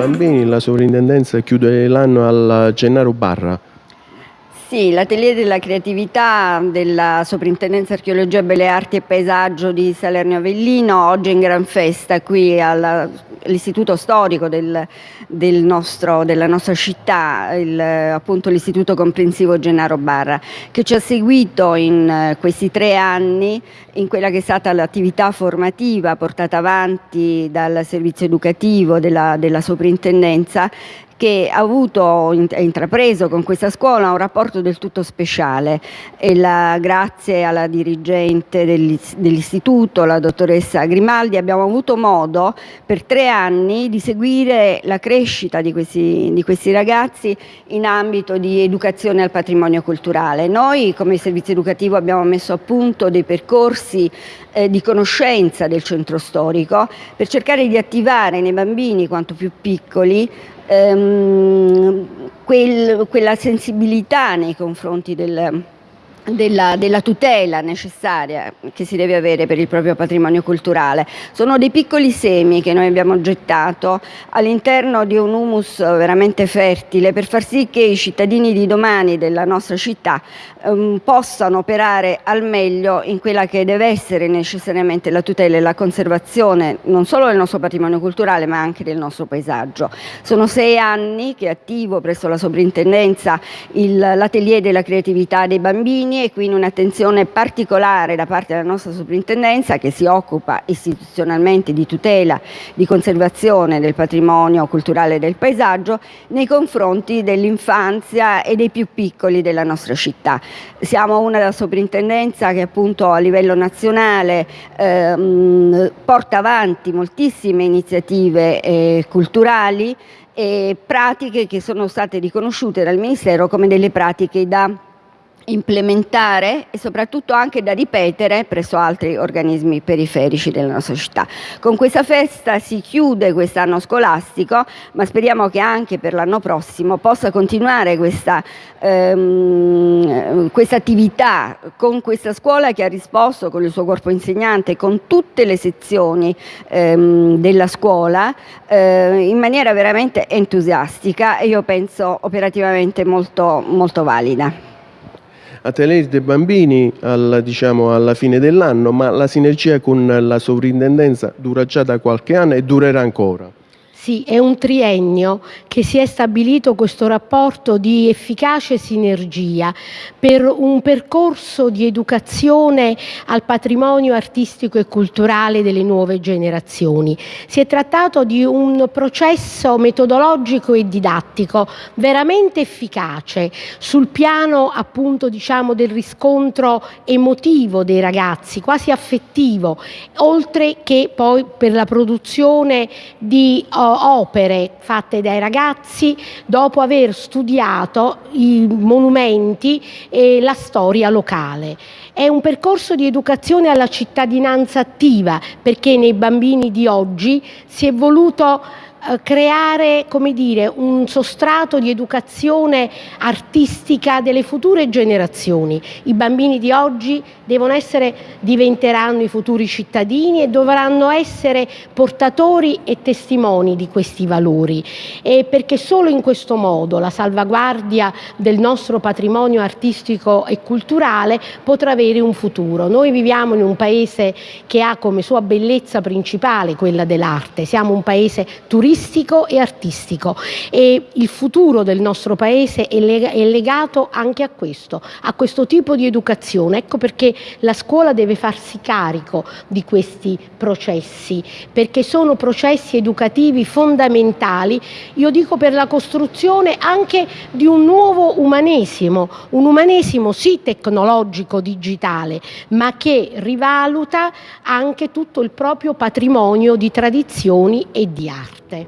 bambini la sovrintendenza chiude l'anno al Gennaro Barra. Sì, l'atelier della creatività della Soprintendenza Archeologia, Belle Arti e Paesaggio di Salerno Avellino, oggi in gran festa qui all'istituto storico del, del nostro, della nostra città, il, appunto l'Istituto Comprensivo Gennaro Barra, che ci ha seguito in eh, questi tre anni in quella che è stata l'attività formativa portata avanti dal servizio educativo della, della Soprintendenza che ha avuto, ha intrapreso con questa scuola un rapporto del tutto speciale e la, grazie alla dirigente dell'istituto, la dottoressa Grimaldi, abbiamo avuto modo per tre anni di seguire la crescita di questi, di questi ragazzi in ambito di educazione al patrimonio culturale. Noi come servizio educativo abbiamo messo a punto dei percorsi eh, di conoscenza del centro storico per cercare di attivare nei bambini quanto più piccoli ehm, quel, quella sensibilità nei confronti del, della, della, tutela necessaria che si deve avere per il proprio patrimonio culturale. Sono dei piccoli semi che noi abbiamo gettato all'interno di un humus veramente fertile per far sì che i cittadini di domani della nostra città um, possano operare al meglio in quella che deve essere necessariamente la tutela e la conservazione non solo del nostro patrimonio culturale ma anche del nostro paesaggio. Sono sei anni che attivo presso la sovrintendenza l'atelier della creatività dei bambini e quindi un'attenzione particolare da parte della nostra soprintendenza che si occupa istituzionalmente di tutela, di conservazione del patrimonio culturale e del paesaggio nei confronti dell'infanzia e dei più piccoli della nostra città. Siamo una soprintendenza che appunto a livello nazionale ehm, porta avanti moltissime iniziative eh, culturali e pratiche che sono state riconosciute dal Ministero come delle pratiche da implementare e soprattutto anche da ripetere presso altri organismi periferici della nostra città. Con questa festa si chiude quest'anno scolastico, ma speriamo che anche per l'anno prossimo possa continuare questa, ehm, questa attività con questa scuola che ha risposto con il suo corpo insegnante, con tutte le sezioni ehm, della scuola eh, in maniera veramente entusiastica e io penso operativamente molto, molto valida a tenere dei bambini alla, diciamo, alla fine dell'anno, ma la sinergia con la sovrintendenza dura già da qualche anno e durerà ancora. Sì, è un triennio che si è stabilito questo rapporto di efficace sinergia per un percorso di educazione al patrimonio artistico e culturale delle nuove generazioni. Si è trattato di un processo metodologico e didattico veramente efficace sul piano appunto diciamo del riscontro emotivo dei ragazzi, quasi affettivo, oltre che poi per la produzione di oh, opere fatte dai ragazzi dopo aver studiato i monumenti e la storia locale. È un percorso di educazione alla cittadinanza attiva perché nei bambini di oggi si è voluto creare come dire, un sostrato di educazione artistica delle future generazioni. I bambini di oggi essere, diventeranno i futuri cittadini e dovranno essere portatori e testimoni di questi valori e perché solo in questo modo la salvaguardia del nostro patrimonio artistico e culturale potrà avere un futuro. Noi viviamo in un paese che ha come sua bellezza principale quella dell'arte, siamo un paese turistico turistico e artistico e il futuro del nostro paese è, legato anche a questo, a questo tipo di educazione. Ecco perché la scuola deve farsi carico di questi processi, perché sono processi educativi fondamentali, io dico per la costruzione anche di un nuovo umanesimo, un umanesimo sì tecnologico, digitale, ma che rivaluta anche tutto il proprio patrimonio di tradizioni e di arte.